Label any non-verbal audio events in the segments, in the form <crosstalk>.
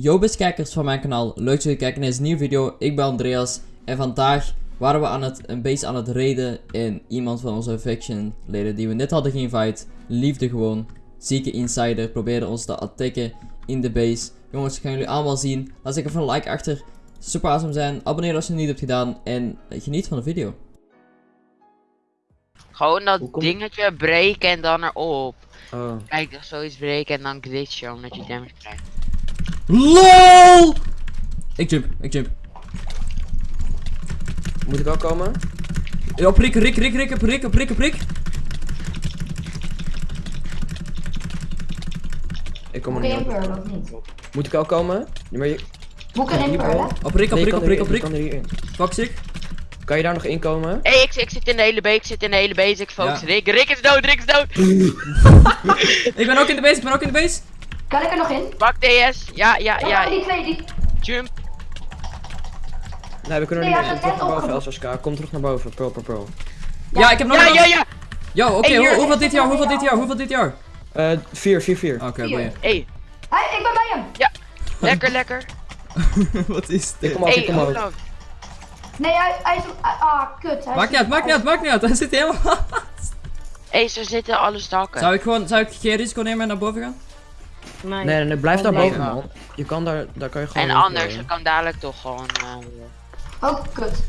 Yo beste kijkers van mijn kanaal, leuk dat jullie kijken naar deze nieuwe video. Ik ben Andreas en vandaag waren we aan het, een beetje aan het raiden en iemand van onze faction leden die we net hadden geïnvite, liefde gewoon, zieke insider, probeerde ons te attacken in de base. Jongens, gaan jullie allemaal zien. Laat zeker even een like achter, super awesome zijn, abonneer als je het niet hebt gedaan en geniet van de video. Gewoon dat dingetje breken en dan erop. Oh. Kijk, zoiets breken en dan glitchen omdat je damage krijgt. LOL! Ik jump, ik jump. Moet ik al komen? Ja, prik, rik, rik, rik, prik, prik, prik. Ik kom er niet in op. Moet ik al komen? Ja, maar je... Boek in Hier, Pearl, hè? Op prik, op Nee, je prik, op kan prik, op prik. Fuck sick. Kan je daar nog in komen? Hé, <laughs> hey, ik, ik zit in de hele base, ik zit in de hele base, ik focus. Ja. Rick, Rick is dood, Rick is dood! <laughs> <laughs> Ik ben ook in de base, ik ben ook in de base. Kan ik er nog in? Pak DS, ja, ja, Ja, ja, die twee, die... jump. Nee, we kunnen er Nee, niet ja, in. dat Terug naar boven, LSSK. Kom terug naar boven. Pro, pro, pro. Ja, ik heb nog Ja, een- ja, ja! Yo, oké, Hey, hoe- hoeveel dit jaar, hoeveel dit jaar, hoeveel dit jaar? Eh, 4, 4, 4. Oké, Vier. boeien. Hé, Hey, ik ben bij hem! lekker, lekker. <laughs> Wat is Ik dit? kom ook, Hé, ik kom. Olaf. Nee, hij, hij is... Ah, kut. Hij Maakt niet uit, maakt niet uit, maakt niet uit. Hij zit helemaal... <laughs> Hé, ze zitten alle stakken. Zou ik gewoon, zou ik geen risico nemen en naar boven gaan? Nee, nee, nee, blijf daar boven, man. Je kan daar, daar kan je gewoon... En anders, gooien. ze kan dadelijk toch gewoon... eh, Oh, kut.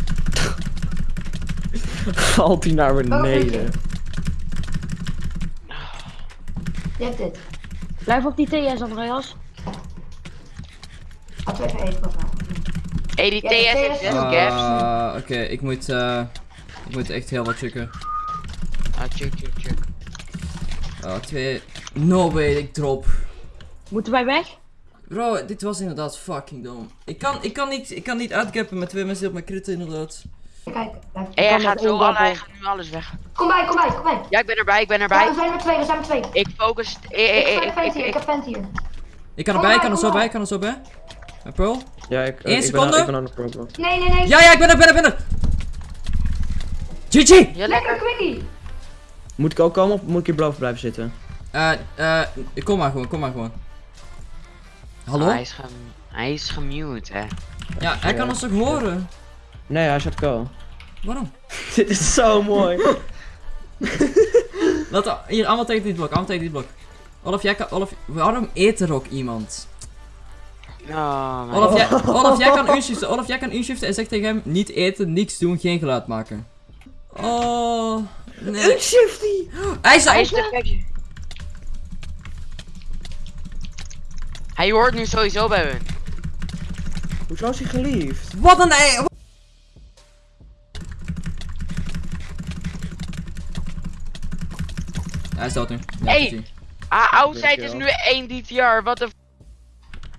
<laughs> Valt hij naar beneden. Je hebt dit. Blijf op die TS, Andreas. Laten we even pakken. Hé, die TS heeft TS zes is- gaps. Ah, oké, ik moet, eh... Ik moet echt heel wat checken. Ah, check, check, check. Ah, twee... No way, ik drop. Moeten wij weg? Bro, dit was inderdaad fucking dom. Ik kan, ik kan niet, ik kan niet uitgappen met twee mensen die op mijn kritten inderdaad. Kijk, hij gaat zo alle, hij gaat nu alles weg. Kom bij, kom bij, kom bij. Ja, ik ben erbij, ik ben Ja, erbij. we zijn met twee, we zijn met twee. Ik focus... eh, eh, Ik eh, heb ik- vent ik- hier, ik ik- heb vent hier. Ik kan erbij, ik kan er zo bij, ik kan er zo bij. En Pearl? Ja, ik, Eén ik seconde. Ben, ik ben aan de pro, bro. Nee, nee, nee. Ja, ja, ik ben er, ben er, ben er! GG! Ja, Lekker, lekker. quickie. Moet ik ook komen of moet ik hier boven blijven zitten? Eh, eh, kom maar gewoon, kom maar gewoon. Hallo? Hij, is gem hij is gemute, hè. Ja, hij kan ons toch horen? Nee, hij zat ko. Waarom? <laughs> Dit is zo mooi. <laughs> Laat, hier, allemaal tegen dit blok, allemaal tegen dit blok. Olaf, jij kan, Olaf, waarom eet er ook iemand? Oh, man. Olaf, jij, <laughs> Olaf, jij kan unshiften, Olaf, jij kan unshiften en zeg tegen hem, niet eten, niks doen, geen geluid maken. Oh, nee. Shifty! Hij is Hij is Hij hoort nu sowieso bij hun. Hoezo is hij geliefd? Wat een ei! Hij is dood nu. Ja, Hey! Ah, outside is nu 1 DTR, wat de f-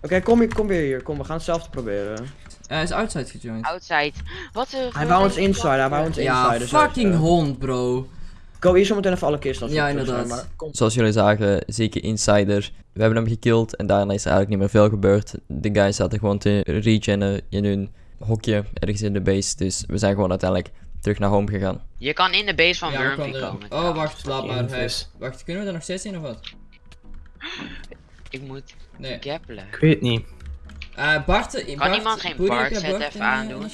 Oké, kom, hier, kom weer hier. Kom, we gaan hetzelfde proberen. Hij is outside gejoined. outside. Wat de Hij wou ons inside, hij wou ons Ja, inside. dus fucking hond, bro. Ko, hier zometeen even alle kisten Ja, inderdaad. maar kom. Zoals jullie zagen, zieke insider. We hebben hem gekilld en daarna is er eigenlijk niet meer veel gebeurd. De guys zaten gewoon te regennen in hun hokje ergens in de base. Dus we zijn gewoon uiteindelijk terug naar home gegaan. Je kan in de base van Ja, Wurmpy komen. Oh, wacht, laat maar. Vis. Wacht, kunnen we er nog steeds in of wat? Ik moet Nee. gappelen. Ik weet niet. Eh, Bart, eh, Bart, iemand geen Bart Bart even eh, aandoen?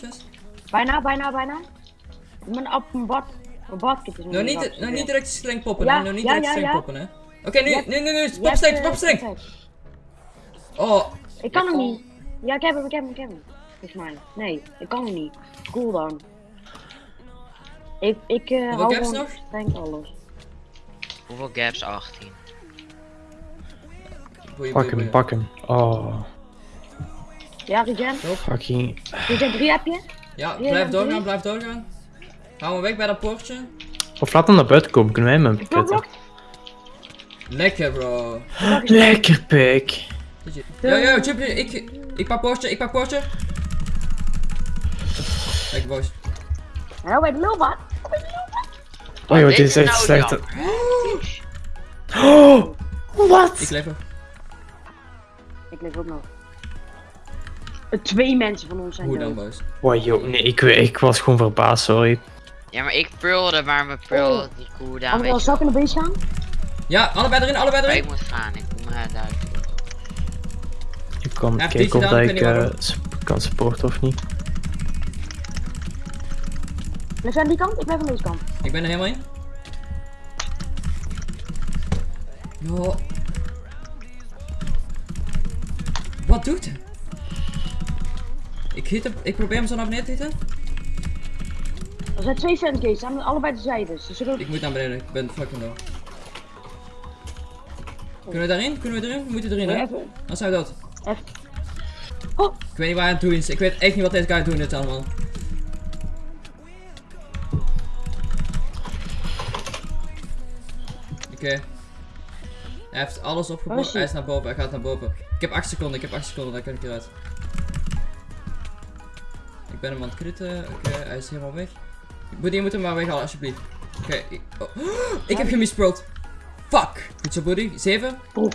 Bijna, bijna, bijna. Ik ben op een bad. Is nog Nou, niet, nou, niet direct streng poppen, Ja, hè? Nou, niet ja, direct ja, streng ja. poppen, hè? Oké, nu, hebt- nu, nu, nu, hebt, streng, perfect. Oh, Ik kan hem niet. Ja, ik heb hem, ik heb hem, ik heb hem. Volgens mij. Nee, ik kan hem niet. Cooldown. Ik, ik eh Hoeveel hou gewoon nog? streng alles. Hoeveel gaps? 18. boeien, Pak hem, pak hem. Oh, Ja, Regen. fucking. Regen 3 heb je? Ja, Ja, blijf doorgaan, blijf doorgaan. Hou hem weg bij dat poortje. Of laat hem naar buiten komen, kunnen wij hem pitten. blok. Lekker, bro. Lekker pik. Yo, yo, chip, ik, ik pak poortje, ik pak poortje. Lekker, boys. Nou, bij de lulbak. Oh joh, Dit is echt nou slecht. Oh, wat? Ik leef er. Ik leef ook nog. Eh, Twee mensen van ons zijn Hoe dan, dood. boys? Wow, joh, nee, ik, ik was gewoon verbaasd, sorry. Ja, maar ik pearlde, maar mijn pearl, Oh. die cooldown, weet je zal ik in de base gaan? Ja, allebei erin, allebei waar ik erin. moet gaan. Ik moet me duidelijk. Ik Ja, kijken of ik eh, kan supporten of niet. Blijf aan die kant? Ik blijf aan deze kant. Ik ben er helemaal in. Yo. Wat doet hij? Ik, hit hem, ik probeer hem zo naar beneden te hitten. Er zijn twee fangates, aan allebei de zijden. Ze zullen... Ik moet naar beneden, ik ben fucking low. Kunnen we daarin? Kunnen we erin? We moeten erin, hè? Even. Dan zijn we dood. Even. Oh, Ik weet niet waar hij aan het doen is. Ik weet echt niet wat deze guy aan het doen is allemaal. Oké. Hij heeft alles opgebouwd. hij? Hij is naar boven, hij gaat naar boven. Ik heb 8 seconden, ik heb 8 seconden, dan kan ik eruit. Ik ben hem aan het kritten. Oké, hij is helemaal weg. Buddy, je moet hem maar weghalen, alsjeblieft. Oké, ik, oh. <gasps> ik heb gemisprold. Fuck! Goed zo, Buddy. 7. Broer.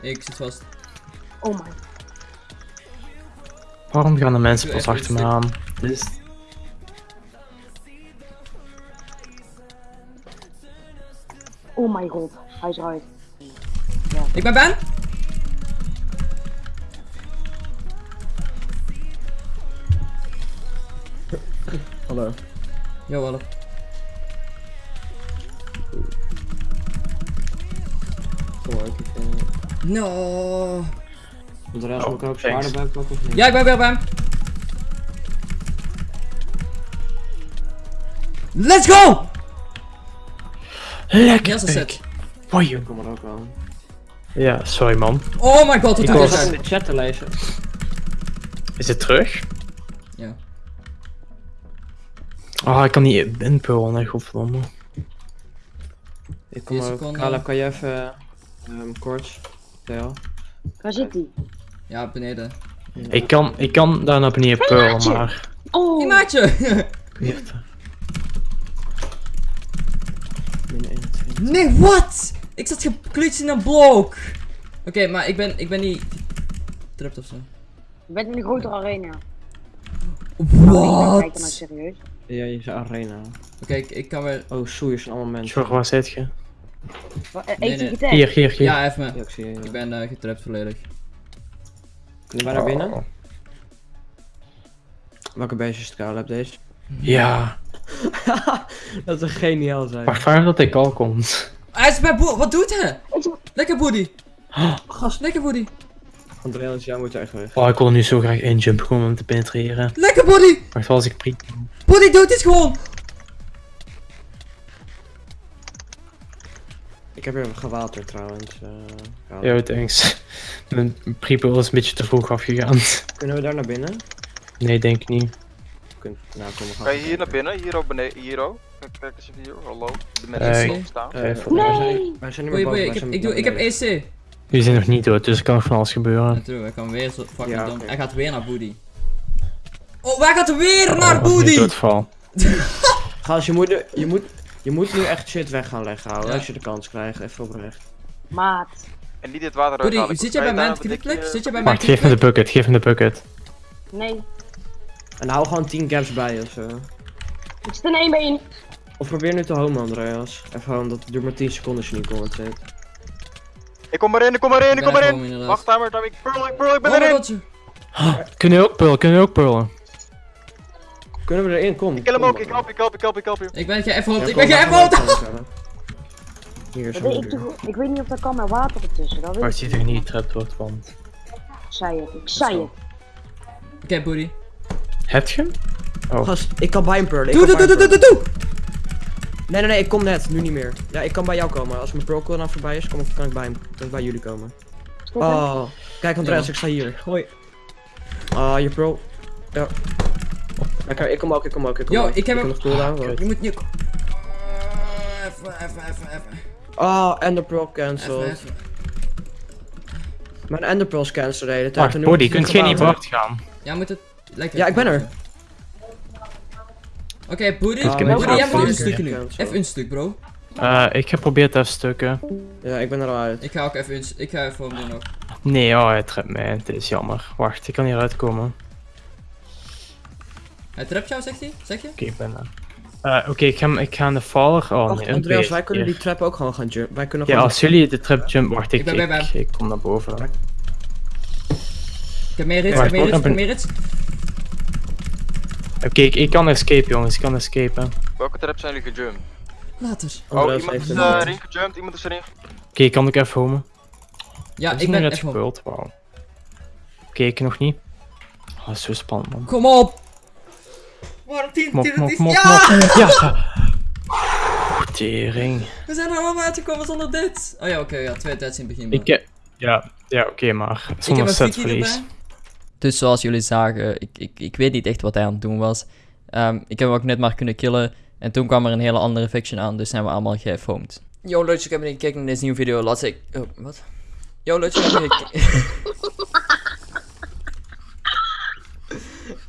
Ik zit vast. oh my. Waarom gaan de mensen pas achter me aan? Is... Oh my god. Hij is eruit. Ik ben Ben. Kom maar, ik eh, No. Andreas, Oh, moet ik ook thanks. zwaarder bij pakken of niet? Ja, ik ben weer bij hem. Let's go! Lekker is het. Wauw, joh. Ik kom er ook aan. Ja, sorry man. Oh my god, wat was- deze Ik zat in de chat te lezen. Is het terug? Ja. Oh, ik kan niet inpullen, hè, godverdomme. Ik kom ook. Kala, kan je even um, kort? Theo? Waar zit hij? Ja, beneden. Ik kan, ik kan daar naar beneden pullen, maar... Oh! Hey maatje! Weird. Min 21. nee, wat? Ik zat geklutst in een blok. Oké, maar ik ben, ik ben niet getrapt of zo. Je bent in een grotere arena. Kijk dan nou Wat? serieus. Ja, je zei arena. Oké, ik, ik kan weer... Oh, soeiers zijn allemaal mensen. Zorg, waar zit je? Wa- eh, Nee, Eet je nee. Hier, hier, hier. Ja, even me. Ja, ik zie je. Ik ben eh, getrapt volledig. Kunnen wij naar binnen? Oh. Welke beestjes Kala heb deze? Ja. <laughs> dat zou geniaal zijn. Wacht, waar dat ik al komt. Hij is bij Boe. Wat doet hij? Eet Lekker Boody. Gast. Lekker Boody. Andreas, jij moet echt weg. Oh, ik wil nu zo graag injumpen, gewoon om te penetreren. Lekker Boody. Wacht, wel als ik priek. Boody doet dit gewoon. Ik heb weer gewaterd trouwens. eh, Kala. Yo, thanks. <laughs> Mijn prepul is een beetje te vroeg afgegaan. <laughs> Kunnen we daar naar binnen? Nee, denk ik niet. Kun... Nou, kom gaan. Kan je hier naar binnen? Hier ook beneden, hier ook. Kijk, eens hier, hallo. De mensen Eh, staan. Eh, Even- wij, Nee! zijn, wij zijn boven. Ik ik, doe, ik heb. EC. Jullie zijn nog niet dood, dus er kan nog van alles gebeuren. Natuurlijk, hij kan weer zo fucking Ja, dom. Hij gaat weer naar Boody. Oh, wij gaat weer Oh, naar Boody. doodval. <laughs> Gast, je moet, nu- je, moet, je moet nu echt shit weg gaan leggen, houden. Ja. Als je de kans krijgt, even oprecht. Maat. En niet dit water Boody, zit jij bij je mijn klikplek? dikje- Zit jij bij mijn geef me de bucket, geef me de bucket. Nee. En hou gewoon 10 caps bij of zo. Ik zit in één been. Of probeer nu te homen, Andreas. Even gewoon, dat duurt maar 10 seconden als je niet zet. Ik kom erin, ik kom erin, ik kom er erin. Wacht, timer, timer. Ik pearl, ik pearl, ik ben erin. <gasps> Kunnen we ook pullen, kunnen we ook pullen? Kunnen we erin? Kom. Ik kill hem ook, ik maar. help, ik help, ik help, ik help je. Ik ben geëffeld, Ja, ik ben wel komen, <laughs> Hier is Ik een weet, niet of dat kan met water ertussen. Dat weet Wacht, ik ziet er niet getrapt wordt, want... Ik zei het, ik zei het. Oké, Boody. Heb je hem? Oh. Gast, ik kan bij hem pearlen. ik Doe, doe, doe, doe, doe, doe. Nee, nee, nee, ik kom net. Nu niet meer. Ja, ik kan bij jou komen. Als mijn pearl cooldown voorbij is, kom, ik- kan ik bij, hem, kan ik bij jullie komen. Oh, kijk Andreas, Ja. ik sta hier. Hoi. Ah, je pearl. Ja. Oké, ik kom ook, ik kom ook, ik kom Yo, ook. ik heb hem- nog cooldown. wacht. Je moet nu... Eh, Even, even, even, even. Oh, Ender Pearl Even, cancelled. even. Mijn Ender Pearls cancelled de hele tijd. en Wacht, nu Body, moet ik kunt jij niet wacht gaan? Ja, moet het... Lekker. Ja, ik ben er. Oké, Boody. Ah, hebt een doen. stuk nu. Even een stuk, bro. Eh, ik heb geprobeerd even stukken. Ja, ik ben er al uit. Ik ga ook even... een- Ik ga even voor hem doen nog. Nee, oh, hij trapt mij. Het is jammer. Wacht, ik kan hieruit komen. Oké, Hij trapt jou, zegt hij? Zeg je? ik ben er. Eh, Oké, ik, ga, ik ga aan de faller. Oh Wacht, nee, Andreas, wij kunnen hier. die trap ook gewoon gaan jumpen. Wij kunnen Ja, gewoon... als jullie de trap jump, wacht, ik, Ik ben ik, ik, kom naar boven. Ik heb meer hits, ik heb meer hits, ik heb meer hits. Oké, ik, ik kan escape jongens, ik kan escapen. Oké, Welke trap zijn jullie gejumpt? Later. Oh, iemand is een- uh, erin gejumpt, iemand is erin. kan ik even homen? Ja, ik nu ben net gebeurd, wauw. Oké, ik nog niet. Oh, dat is zo spannend man. Kom op! Waarom tien, Kom op, tien, kom op, tien, kom op, ja! <laughs> Ja! Tering. We zijn er allemaal uitgekomen zonder dit. Oh ja, oké, ja, twee deads in het begin. Ik, eh, ja, ja oké, maar ik heb zonder een Dus zoals jullie zagen, ik, ik, ik weet niet echt wat hij aan het doen was. Ehm, ik heb hem ook net maar kunnen killen. En toen kwam er een hele andere faction aan, dus zijn we allemaal gefoamd. Yo, leuk dat je hebt gekeken naar deze nieuwe video. Laat ik... Oh, wat? Yo, leuk dat je hebt gekeken...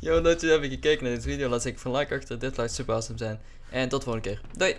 <laughs> Yo, leuk dat je hebt gekeken naar deze video. Laat ik van like achter. Dit lijkt super awesome zijn. En tot de volgende keer. Doei!